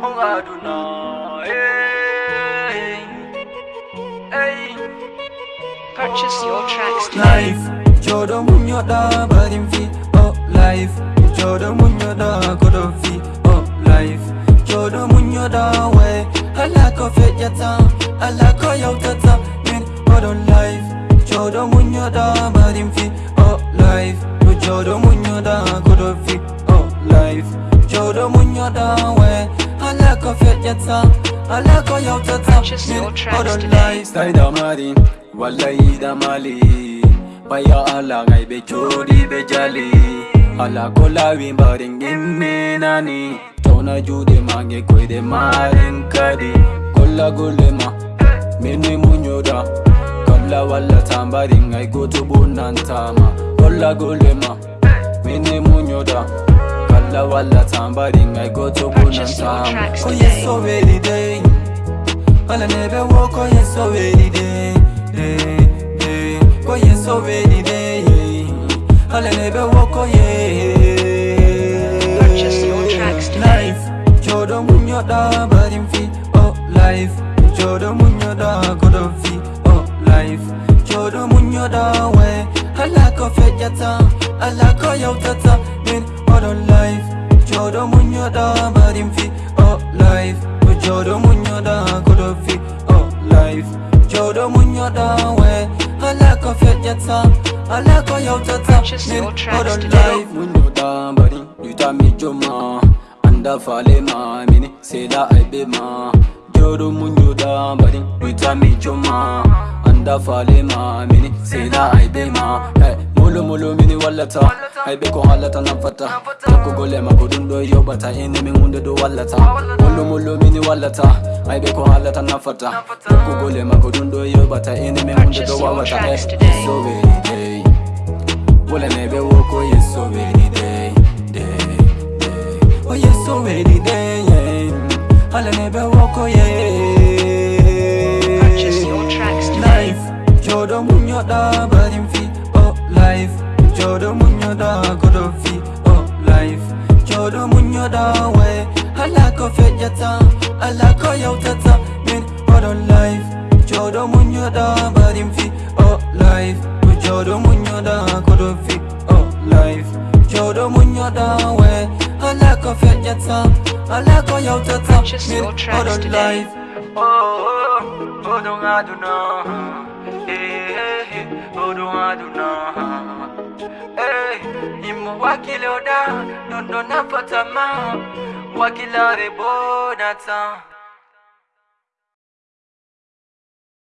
hongaduna jodo muñoda barim fi o oh life jodo muñoda kodo fi o oh life jodo muñoda way ala ko feƴata ala ko yawtata min odon life jodo muñoda barim fi o oh life jodo muñoda kodo fi life jodo munyoda we alla ko fejjata alla ko yawtata odon life sai da mari wallahi da mali baya alla ngai be jodi be jali alla ko lawi barin ginnenani tona jude mage koyde marin kadi kolla golle ma mini munyoda kolla walla tambarin ngai goto bunantama kolla golle ma mini munyoda la wallatan bari ngai goto bonantamo ko yeso welide ala nebe wo ko yeso welide ko yeso welide ala nebe wo ko ye codo muñoda barim fi o oh life codo muñoda godo fi o oh life codo muñoda we ala ko fejata ala ko yewtata muñoda barim fi o oh life to jodo muñoda kodo fi o oh life jodo muñoda we ala ko fejjata ala ko yawtata min odo life muñoda barim yuta mi joma anda fale ma mini sela aybe ma jodo muñoda barim yuta mi joma anda fale ma mini sela aybe ma hey. mo lomini wallata hayɓe ko hallata nanfatta jakkogolema ko ɗum ɗo yoɓata enemin hunde ɗo wallata hollo mo lomini wallata hayɓe ko hallata nanfatta jakkogolema ko ɗum ɗo yoɓata enemin hunde ɗo wawata esoweide wolaneɓe wo ko yesoweide halaneɓe wokoye joɗo mu yoɗam muñoɗa goɗo vi o life joɗo muñoɗa way ala ko feƴƴata ala ko yewtata min oɗon life joɗo muñoɗa mbarim fi o life to joɗo muñoɗa goɗo vi o life joɗo muñoɗa way ala ko feƴƴata ala ko yewtata min oɗon life Oh, oh, oh, oh, don't I do not, eh, eh, oh, don't I do not, huh? hey, eh, imo wakilioda nondo nafatama wakilare bonatan